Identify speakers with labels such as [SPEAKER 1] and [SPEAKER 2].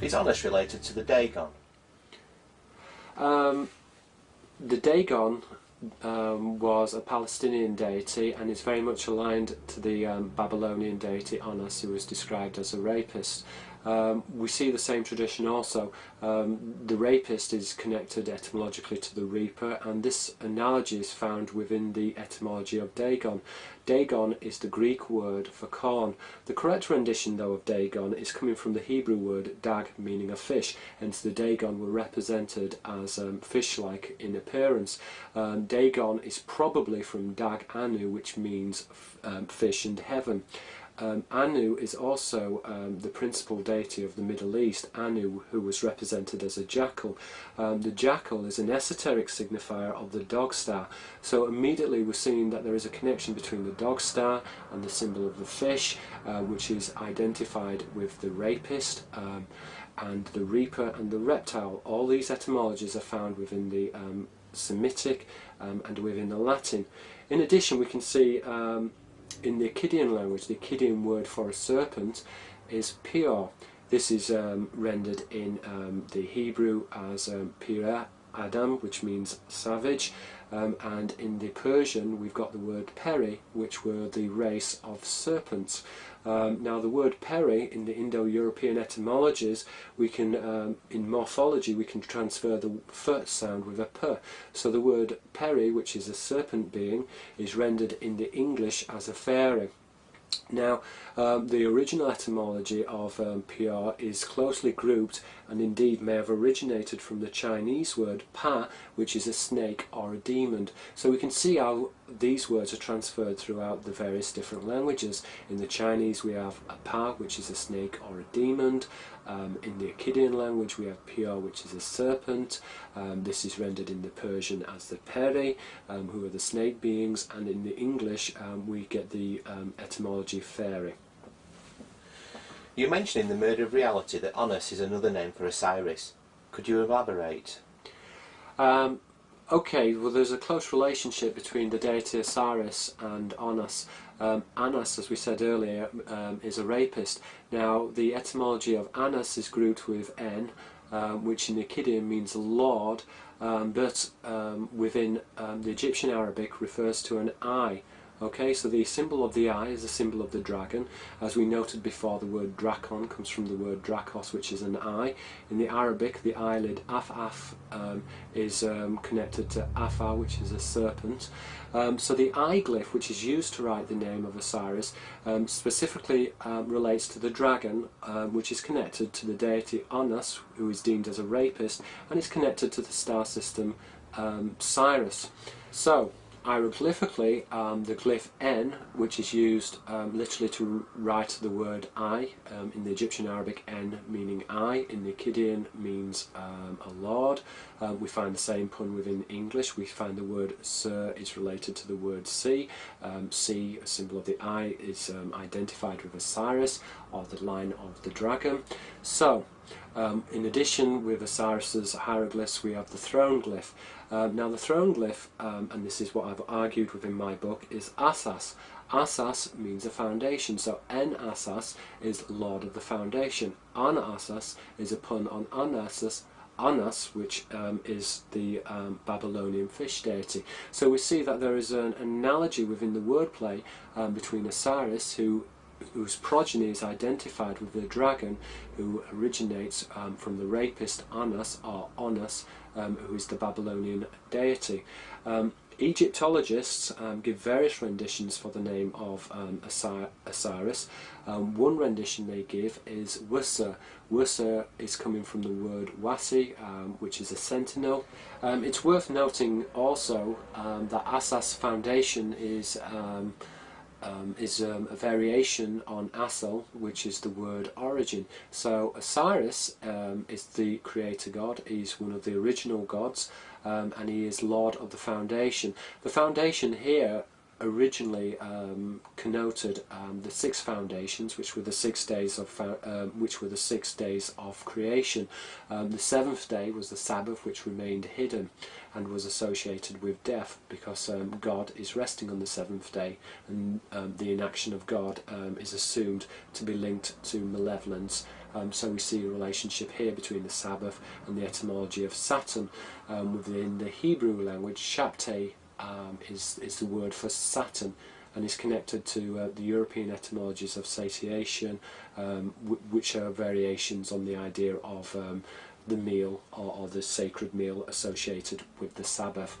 [SPEAKER 1] Is Oannes related to the Dagon?
[SPEAKER 2] Um, the Dagon um, was a Palestinian deity and is very much aligned to the um, Babylonian deity Oannes who was described as a rapist. Um, we see the same tradition also. Um, the rapist is connected etymologically to the reaper and this analogy is found within the etymology of Dagon. Dagon is the Greek word for corn. The correct rendition though of Dagon is coming from the Hebrew word dag meaning a fish hence the Dagon were represented as um, fish-like in appearance. Um, Dagon is probably from Dag Anu which means um, fish and heaven. Um, Anu is also um, the principal deity of the Middle East, Anu, who was represented as a jackal. Um, the jackal is an esoteric signifier of the dog star, so immediately we're seeing that there is a connection between the dog star and the symbol of the fish, uh, which is identified with the rapist, um, and the reaper and the reptile. All these etymologies are found within the um, Semitic um, and within the Latin. In addition, we can see in the Akkadian language, the Akkadian word for a serpent is pior. This is um, rendered in um, the Hebrew as um, pira Adam, which means savage, um, and in the Persian we've got the word peri, which were the race of serpents. Um, now the word peri in the Indo-European etymologies, we can, um, in morphology, we can transfer the f sound with a p. So the word peri, which is a serpent being, is rendered in the English as a fairy. Now, um, the original etymology of um, PR is closely grouped and indeed may have originated from the Chinese word pa, which is a snake or a demon. So we can see how these words are transferred throughout the various different languages. In the Chinese we have a pa, which is a snake or a demon. Um, in the Akkadian language we have PR, which is a serpent. Um, this is rendered in the Persian as the peri, um, who are the snake beings, and in the English um, we get the um, fairy.
[SPEAKER 1] You mentioned in the Murder of Reality that Oannes is another name for Osiris. Could you elaborate?
[SPEAKER 2] Um, okay, well there's a close relationship between the deity Osiris and Oannes. Um, as we said earlier, um, is a rapist. Now the etymology of Annas is grouped with N, um, which in Akkadian means Lord, um, but um, within um, the Egyptian Arabic refers to an eye. Okay, so the symbol of the eye is a symbol of the dragon. As we noted before, the word drakon comes from the word drakos, which is an eye. In the Arabic, the eyelid af-af um, is um, connected to afa, which is a serpent. Um, so the eye glyph, which is used to write the name of Osiris, um, specifically um, relates to the dragon, um, which is connected to the deity Oannes, who is deemed as a rapist, and is connected to the star system Sirius. So, hieroglyphically, um, the glyph N, which is used um, literally to write the word I, um, in the Egyptian Arabic N meaning I, in the Akkadian means um, a lord. Um, we find the same pun within English. We find the word Sir is related to the word sea. Um, sea, a symbol of the eye, is identified with Osiris, or the line of the dragon. So, um, in addition, with Osiris's hieroglyphs, we have the throne glyph. Um, now, the throne glyph, um, and this is what I've argued within my book, is Asas. Asas means a foundation, so En Asas is Lord of the Foundation. An Asas is a pun on Anasus, Anas, which um, is the um, Babylonian fish deity. So we see that there is an analogy within the wordplay um, between Osiris, who whose progeny is identified with the dragon who originates um, from the rapist Anus or Onus um, who is the Babylonian deity. Um, Egyptologists um, give various renditions for the name of um, Osiris. Um, one rendition they give is Wusa. Wusa is coming from the word Wasi, which is a sentinel. it's worth noting also that Asas Foundation is um, is um, a variation on Asel, which is the word origin. So Osiris um, is the creator god, he's one of the original gods, um, and he is lord of the foundation. The foundation here originally um, connoted um, the six foundations, which were the six days of um, which were the six days of creation. Um, the seventh day was the Sabbath, which remained hidden and was associated with death, because um, God is resting on the seventh day, and um, the inaction of God is assumed to be linked to malevolence. so we see a relationship here between the Sabbath and the etymology of Saturn. within the Hebrew language, Shabtai um, is, is the word for Saturn and is connected to uh, the European etymologies of satiation, um, which are variations on the idea of um, the meal or, or, the sacred meal associated with the Sabbath.